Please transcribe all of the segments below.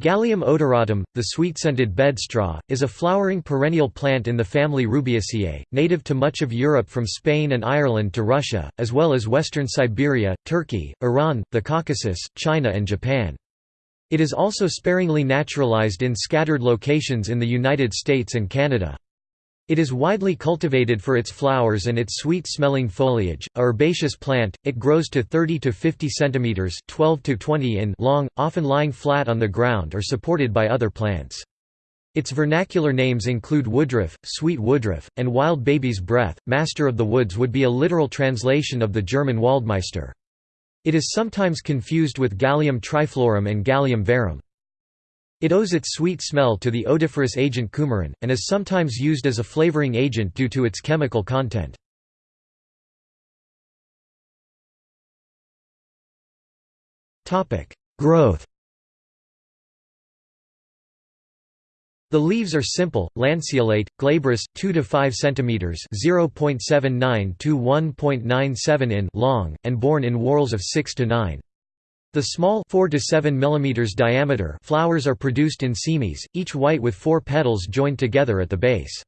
Galium odoratum, the sweet-scented bedstraw, is a flowering perennial plant in the family Rubiaceae, native to much of Europe from Spain and Ireland to Russia, as well as western Siberia, Turkey, Iran, the Caucasus, China and Japan. It is also sparingly naturalized in scattered locations in the United States and Canada. It is widely cultivated for its flowers and its sweet-smelling foliage. A herbaceous plant, it grows to 30 to 50 centimeters (12 to 20 in) long, often lying flat on the ground or supported by other plants. Its vernacular names include woodruff, sweet woodruff, and wild baby's breath. Master of the woods would be a literal translation of the German Waldmeister. It is sometimes confused with Galium triflorum and Galium verum. It owes its sweet smell to the odoriferous agent coumarin, and is sometimes used as a flavoring agent due to its chemical content. Growth The leaves are simple, lanceolate, glabrous, 2 to 5 cm (0.79 to 1.97 in) long, and borne in whorls of 6 to 9. The small 4 to 7 mm diameter flowers are produced in cymes, each white with four petals joined together at the base.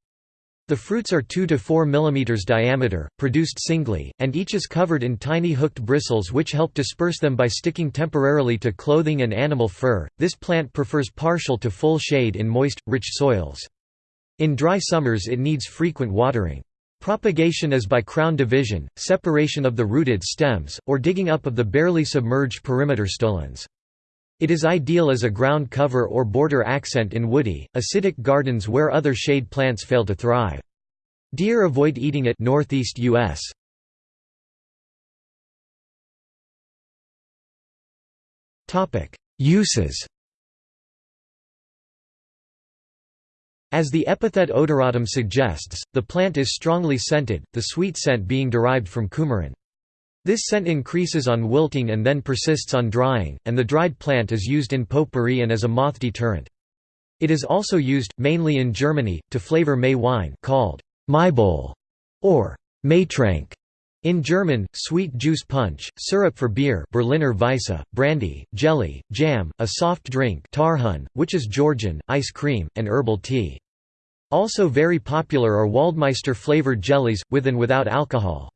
The fruits are 2 to 4 mm diameter, produced singly, and each is covered in tiny hooked bristles which help disperse them by sticking temporarily to clothing and animal fur. This plant prefers partial to full shade in moist, rich soils. In dry summers it needs frequent watering. Propagation is by crown division, separation of the rooted stems, or digging up of the barely submerged perimeter stolons. It is ideal as a ground cover or border accent in woody, acidic gardens where other shade plants fail to thrive. Deer avoid eating it northeast U.S. Uses As the epithet odoratum suggests, the plant is strongly scented, the sweet scent being derived from coumarin. This scent increases on wilting and then persists on drying, and the dried plant is used in potpourri and as a moth deterrent. It is also used, mainly in Germany, to flavor May wine called Maibowl or Maitrank. In German, sweet juice punch, syrup for beer Berliner Weisse, brandy, jelly, jam, a soft drink Tarhun, which is Georgian, ice cream, and herbal tea. Also very popular are Waldmeister-flavored jellies, with and without alcohol.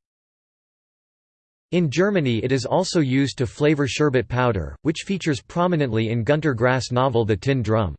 In Germany it is also used to flavor sherbet powder, which features prominently in Gunter Grass novel The Tin Drum.